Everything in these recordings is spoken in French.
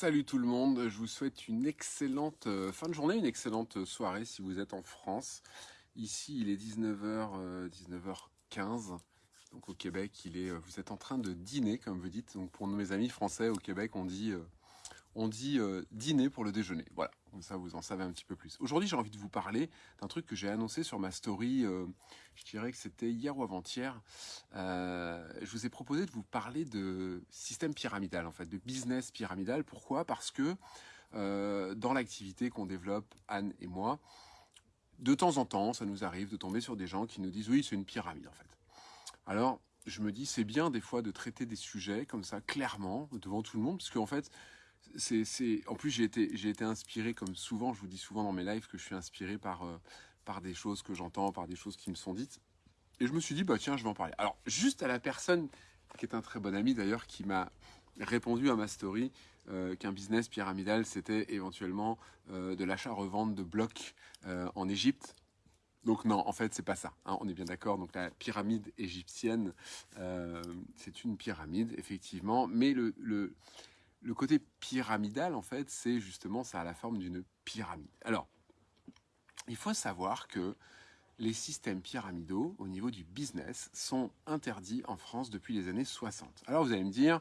Salut tout le monde, je vous souhaite une excellente euh, fin de journée, une excellente soirée si vous êtes en France. Ici il est 19h, 19h15, donc au Québec euh, vous êtes en train de dîner comme vous dites. Donc pour mes amis français au Québec euh, on dit dîner pour le déjeuner. Voilà, comme ça vous en savez un petit peu plus. Aujourd'hui j'ai envie de vous parler d'un truc que j'ai annoncé sur ma story, je dirais que c'était hier ou avant-hier. je vous ai proposé de vous parler de système pyramidal en fait, de business pyramidal. Pourquoi? Parce que dans l'activité qu'on développe, Anne et moi, de temps en temps, ça nous arrive de tomber sur des gens qui nous disent oui, c'est une pyramide en fait. Alors, je me dis, c'est bien des fois de traiter des sujets comme ça, clairement, devant tout le monde, parce qu'en fait, c'est, en plus j'ai été, j'ai été inspiré, comme souvent, je vous dis souvent dans mes lives que je suis inspiré par, euh, par des choses que j'entends, par des choses qui me sont dites. Et je me suis dit, bah tiens, je vais en parler. Alors, juste à la personne, qui est un très bon ami d'ailleurs, qui m'a répondu à ma story, euh, qu'un business pyramidal, c'était éventuellement euh, de l'achat-revente de blocs en Égypte. Donc non, en fait, c'est pas ça. Hein, on est bien d'accord. Donc la pyramide égyptienne, c'est une pyramide, effectivement. Mais le, le, le côté pyramidal, en fait, c'est justement, ça a la forme d'une pyramide. Alors, il faut savoir que les systèmes pyramidaux au niveau du business sont interdits en France depuis les années 60. Alors vous allez me dire,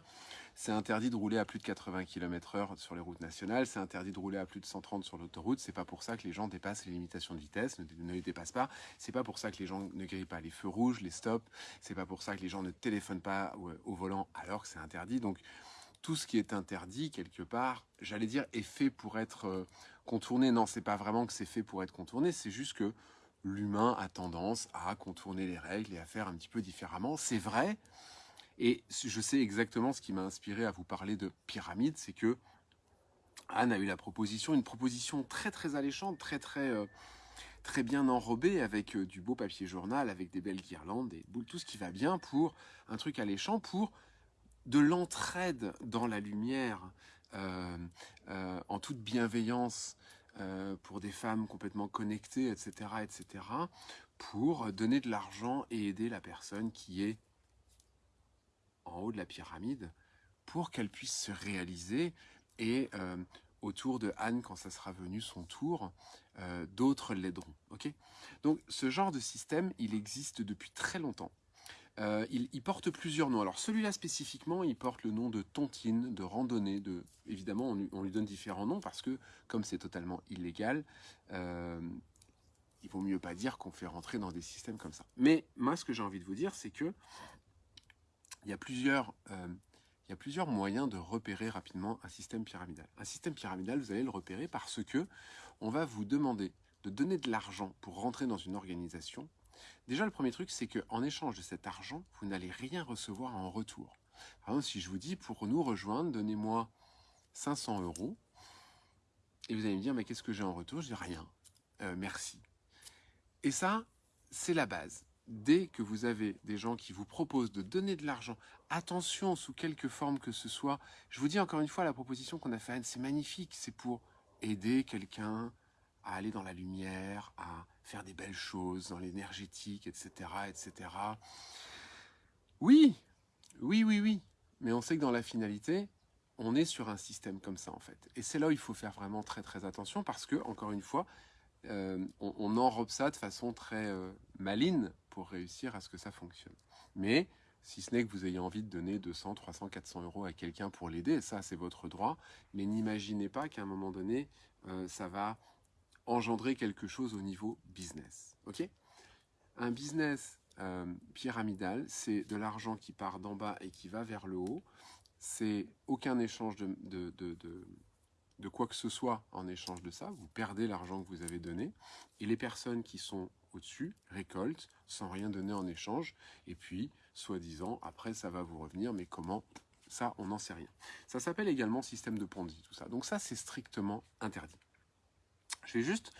c'est interdit de rouler à plus de 80 km h sur les routes nationales, c'est interdit de rouler à plus de 130 sur l'autoroute, c'est pas pour ça que les gens dépassent les limitations de vitesse, ne, les dépassent pas, c'est pas pour ça que les gens ne grillent pas les feux rouges, les stops, c'est pas pour ça que les gens ne téléphonent pas au, au volant alors que c'est interdit. Donc tout ce qui est interdit, quelque part, j'allais dire, est fait pour être euh, contourné. Non, c'est pas vraiment que c'est fait pour être contourné, c'est juste que l'humain a tendance à contourner les règles et à faire un petit peu différemment. C'est vrai, et je sais exactement ce qui m'a inspiré à vous parler de pyramide, c'est que Anne a eu la proposition, une proposition très très alléchante, très très euh, très bien enrobée, avec euh, du beau papier journal, avec des belles guirlandes, des boules, tout ce qui va bien pour un truc alléchant, pour de l'entraide dans la lumière, euh, euh, en toute bienveillance euh, pour des femmes complètement connectées, etc., etc., pour donner de l'argent et aider la personne qui est en haut de la pyramide pour qu'elle puisse se réaliser et autour de Anne, quand ça sera venu son tour, d'autres l'aideront. Donc ce genre de système, il existe depuis très longtemps. Euh, il, porte plusieurs noms. Alors celui-là spécifiquement, il porte le nom de tontine, de randonnée, de... évidemment on lui, donne différents noms parce que comme c'est totalement illégal, euh, il vaut mieux pas dire qu'on fait rentrer dans des systèmes comme ça. Mais moi ce que j'ai envie de vous dire c'est que il y a plusieurs... Euh, il y a plusieurs moyens de repérer rapidement un système pyramidal. Un système pyramidal, vous allez le repérer parce que on va vous demander de donner de l'argent pour rentrer dans une organisation Déjà, le premier truc, c'est qu'en échange de cet argent, vous n'allez rien recevoir en retour. Par exemple, si je vous dis, pour nous rejoindre, donnez-moi 500 euros, et vous allez me dire, mais qu'est-ce que j'ai en retour? Je dis rien, euh, merci. Et ça, c'est la base. Dès que vous avez des gens qui vous proposent de donner de l'argent, attention, sous quelque forme que ce soit, je vous dis encore une fois, la proposition qu'on a faite, c'est magnifique, c'est pour aider quelqu'un à aller dans la lumière, à faire des belles choses dans l'énergétique, etc., etc. Oui, oui, oui, oui. Mais on sait que dans la finalité, on est sur un système comme ça, en fait. Et c'est là où il faut faire vraiment très, très attention parce que, encore une fois, euh, on, enrobe ça de façon très euh, maligne pour réussir à ce que ça fonctionne. Mais si ce n'est que vous ayez envie de donner 200, 300, 400 euros à quelqu'un pour l'aider, ça c'est votre droit, mais n'imaginez pas qu'à un moment donné, euh, ça va engendrer quelque chose au niveau business. un business euh, pyramidal, c'est de l'argent qui part d'en bas et qui va vers le haut. C'est aucun échange de, de, de, de, quoi que ce soit en échange de ça. Vous perdez l'argent que vous avez donné. Et les personnes qui sont au-dessus récoltent sans rien donner en échange. Et puis, soi-disant, après, ça va vous revenir. Mais comment? Ça, on n'en sait rien. Ça s'appelle également système de Ponzi, tout ça. Donc ça, c'est strictement interdit. Je vais juste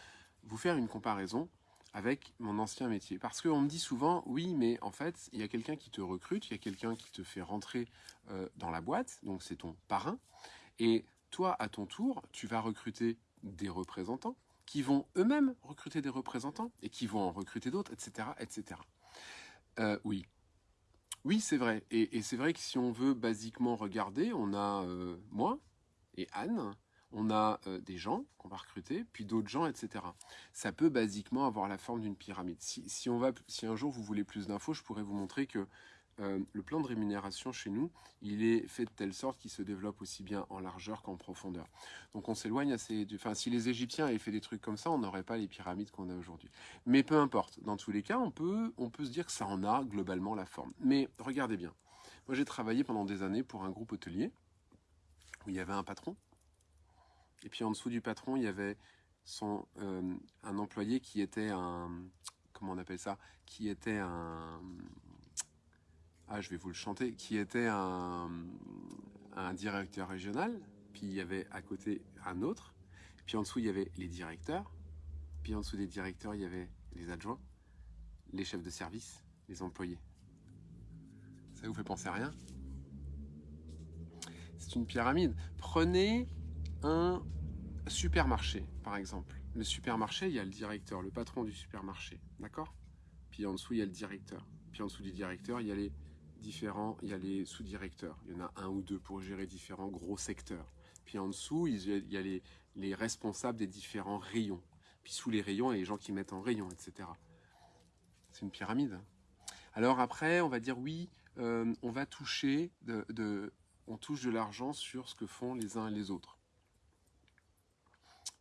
vous faire une comparaison avec mon ancien métier. Parce qu'on me dit souvent, oui, mais en fait, il y a quelqu'un qui te recrute, il y a quelqu'un qui te fait rentrer euh, dans la boîte, donc c'est ton parrain, et toi, à ton tour, tu vas recruter des représentants qui vont eux-mêmes recruter des représentants et qui vont en recruter d'autres, etc. etc. Euh, oui. Oui, c'est vrai. Et, c'est vrai que si on veut basiquement regarder, on a euh, moi, et Anne, on a euh, des gens qu'on va recruter, puis d'autres gens, etc. Ça peut basiquement avoir la forme d'une pyramide. Si, on va, si un jour vous voulez plus d'infos, je pourrais vous montrer que euh, le plan de rémunération chez nous, il est fait de telle sorte qu'il se développe aussi bien en largeur qu'en profondeur. Donc on s'éloigne assez... Du... Enfin, si les Égyptiens avaient fait des trucs comme ça, on n'aurait pas les pyramides qu'on a aujourd'hui. Mais peu importe, dans tous les cas, on peut, on peut se dire que ça en a globalement la forme. Mais regardez bien, moi j'ai travaillé pendant des années pour un groupe hôtelier, où il y avait un patron, et puis en dessous du patron, il y avait son, euh, un employé qui était un... Comment on appelle ça Qui était un ah je vais vous le chanter, qui était un, directeur régional, puis il y avait à côté un autre, puis en dessous il y avait les directeurs, puis en dessous des directeurs il y avait les adjoints, les chefs de service, les employés. Ça vous fait penser à rien? C'est une pyramide. Prenez un supermarché, par exemple. Le supermarché, il y a le directeur, le patron du supermarché, d'accord? Puis en dessous, il y a le directeur. Puis en dessous du directeur, il y a les différents, il y a les sous-directeurs. Il y en a un ou deux pour gérer différents gros secteurs. Puis en dessous, il y a les, les responsables des différents rayons. Puis sous les rayons, il y a les gens qui mettent en rayon, etc. C'est une pyramide. Alors après, on va dire oui, euh, on va toucher, on touche de l'argent sur ce que font les uns et les autres.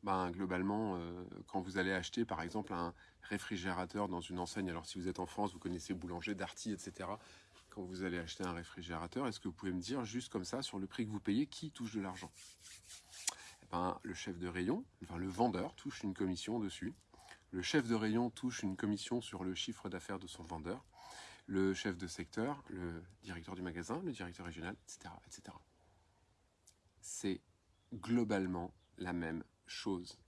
Ben, globalement, euh, quand vous allez acheter par exemple un réfrigérateur dans une enseigne, alors si vous êtes en France, vous connaissez Boulanger, Darty, etc quand vous allez acheter un réfrigérateur, est-ce que vous pouvez me dire juste comme ça, sur le prix que vous payez, qui touche de l'argent? Eh ben, Le chef de rayon, enfin le vendeur touche une commission dessus. Le chef de rayon touche une commission sur le chiffre d'affaires de son vendeur. Le chef de secteur, le directeur du magasin, le directeur régional, etc. etc. C'est globalement la même chose.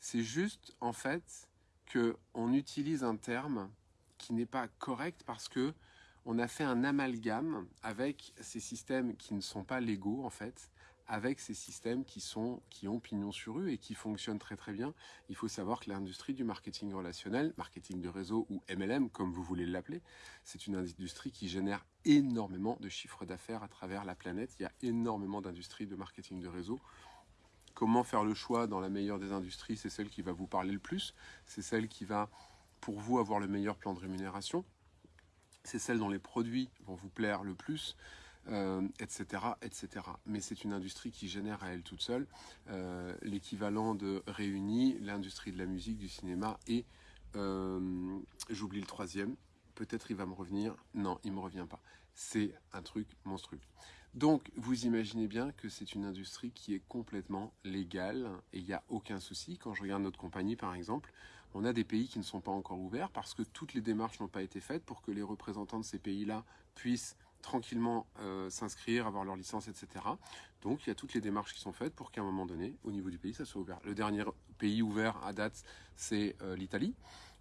C'est juste, en fait, qu'on utilise un terme qui n'est pas correct parce que on a fait un amalgame avec ces systèmes qui ne sont pas légaux en fait, avec ces systèmes qui, sont, qui ont pignon sur eux et qui fonctionnent très très bien. Il faut savoir que l'industrie du marketing relationnel, marketing de réseau ou MLM comme vous voulez l'appeler, c'est une industrie qui génère énormément de chiffres d'affaires à travers la planète. Il y a énormément d'industries de marketing de réseau. Comment faire le choix dans la meilleure des industries C'est celle qui va vous parler le plus, c'est celle qui va pour vous avoir le meilleur plan de rémunération, c'est celle dont les produits vont vous plaire le plus, etc., euh, etc. Mais c'est une industrie qui génère à elle toute seule euh, l'équivalent de réunis l'industrie de la musique, du cinéma et, euh, j'oublie le troisième, peut-être il va me revenir, non, il ne me revient pas. C'est un truc monstrueux. Donc, vous imaginez bien que c'est une industrie qui est complètement légale et il n'y a aucun souci. Quand je regarde notre compagnie, par exemple, on a des pays qui ne sont pas encore ouverts parce que toutes les démarches n'ont pas été faites pour que les représentants de ces pays-là puissent tranquillement euh, s'inscrire, avoir leur licence, etc. Donc il y a toutes les démarches qui sont faites pour qu'à un moment donné, au niveau du pays, ça soit ouvert. Le dernier pays ouvert à date, c'est euh, l'Italie.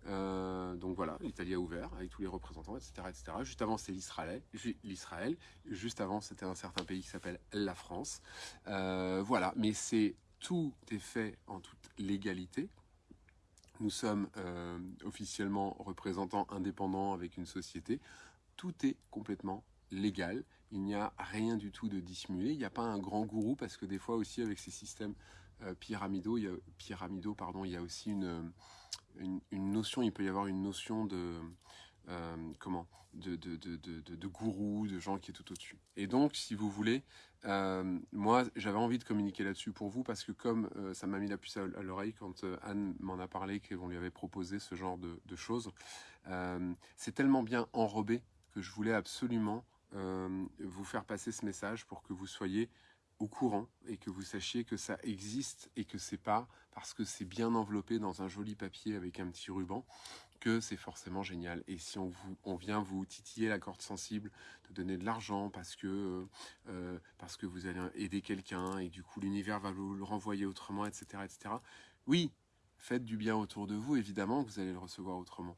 Euh, donc voilà, l'Italie a ouvert avec tous les représentants, etc. etc. Juste avant, c'est l'Israël. Juste avant, c'était un certain pays qui s'appelle la France. voilà, mais c'est tout est fait en toute légalité. Nous sommes euh, officiellement représentants indépendants avec une société. Tout est complètement légal. Il n'y a rien du tout de dissimulé. Il n'y a pas un grand gourou parce que des fois aussi avec ces systèmes euh, pyramidaux, il y a, pyramidaux pardon, il y a aussi une, une, notion, il peut y avoir une notion de, euh, comment de, de, de, de, gourou, de gens qui est tout au-dessus. Et donc, si vous voulez, euh, moi, j'avais envie de communiquer là-dessus pour vous parce que comme euh, ça m'a mis la puce à, l'oreille quand Anne m'en a parlé, qu'on lui avait proposé ce genre de, choses, c'est tellement bien enrobé que je voulais absolument vous faire passer ce message pour que vous soyez au courant et que vous sachiez que ça existe et que c'est pas parce que c'est bien enveloppé dans un joli papier avec un petit ruban que c'est forcément génial. Et si on, vous, on vient vous titiller la corde sensible, de donner de l'argent parce que euh, euh, parce que vous allez aider quelqu'un et du coup l'univers va vous le renvoyer autrement, etc., etc. Oui, faites du bien autour de vous, évidemment que vous allez le recevoir autrement.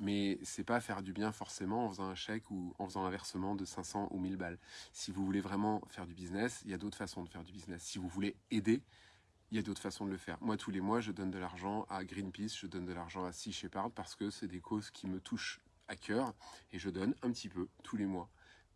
Mais c'est pas faire du bien forcément en faisant un chèque ou en faisant un versement de 500 ou 1000 balles. Si vous voulez vraiment faire du business, il y a d'autres façons de faire du business. Si vous voulez aider, il y a d'autres façons de le faire. Moi, tous les mois, je donne de l'argent à Greenpeace, je donne de l'argent à Sea Shepherd parce que c'est des causes qui me touchent à cœur et je donne un petit peu tous les mois.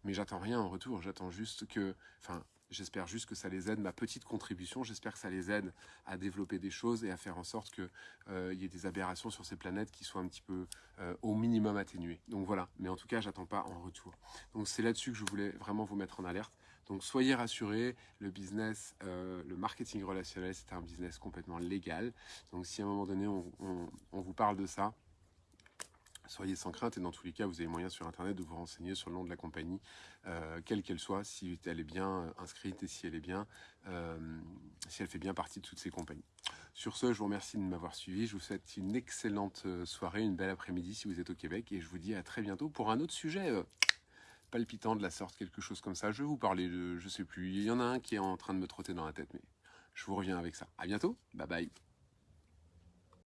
Mais j'attends rien en retour, j'attends juste que, enfin, J'espère juste que ça les aide, ma petite contribution, j'espère que ça les aide à développer des choses et à faire en sorte qu'il euh, y ait des aberrations sur ces planètes qui soient un petit peu euh, au minimum atténuées. Donc voilà, mais en tout cas, j'attends pas en retour. Donc c'est là-dessus que je voulais vraiment vous mettre en alerte. Donc soyez rassurés, le business, euh, le marketing relationnel, c'est un business complètement légal. Donc si à un moment donné, on vous parle de ça, soyez sans crainte et dans tous les cas, vous avez moyen sur Internet de vous renseigner sur le nom de la compagnie, euh, quelle qu'elle soit, si elle est bien euh, inscrite et si elle est bien, euh, si elle fait bien partie de toutes ces compagnies. Sur ce, je vous remercie de m'avoir suivi. Je vous souhaite une excellente soirée, une belle après-midi si vous êtes au Québec et je vous dis à très bientôt pour un autre sujet palpitant de la sorte, quelque chose comme ça. Je vais vous parler de, je sais plus, il y en a un qui est en train de me trotter dans la tête, mais je vous reviens avec ça. À bientôt, bye bye.